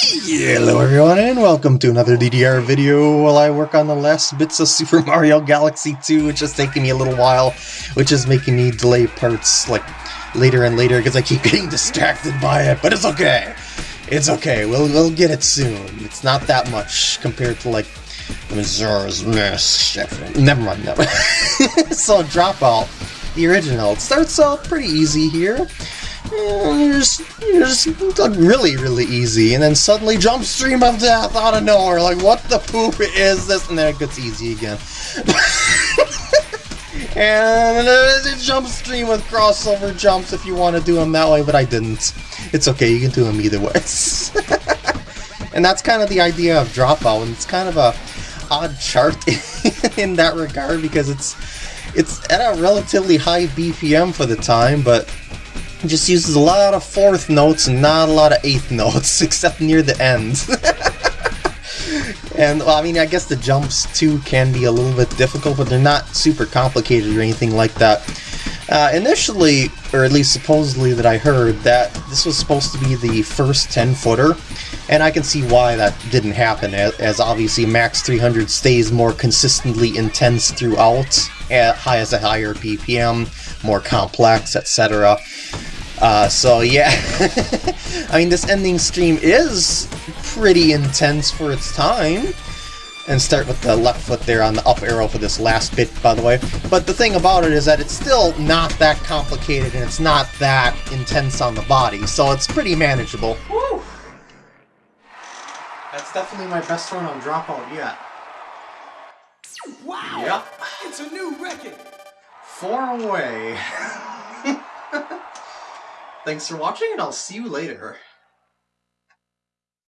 Hello everyone and welcome to another DDR video while I work on the last bits of Super Mario Galaxy 2 which is taking me a little while which is making me delay parts like later and later because I keep getting distracted by it but it's okay. It's okay. We'll, we'll get it soon. It's not that much compared to like Majora's Mask never mind never so Dropout the original. It starts out pretty easy here just really, really easy, and then suddenly jump stream of death out of nowhere. Like, what the poop is this? And then it gets easy again. and a jump stream with crossover jumps if you want to do them that way, but I didn't. It's okay, you can do them either way. and that's kind of the idea of Dropout, and it's kind of a odd chart in that regard because it's it's at a relatively high BPM for the time, but just uses a lot of fourth notes and not a lot of eighth notes, except near the end. and, well, I mean, I guess the jumps, too, can be a little bit difficult, but they're not super complicated or anything like that. Uh, initially, or at least supposedly that I heard, that this was supposed to be the first 10-footer, and I can see why that didn't happen, as, obviously Max 300 stays more consistently intense throughout, at, as a higher BPM, more complex, etc. Uh, so yeah, I mean this ending stream is pretty intense for its time. And start with the left foot there on the up arrow for this last bit, by the way. But the thing about it is that it's still not that complicated and it's not that intense on the body, so it's pretty manageable. Woo! That's definitely my best run on Dropout yet. Wow! Yep. It's a new record! Four away. Thanks for watching, and I'll see you later.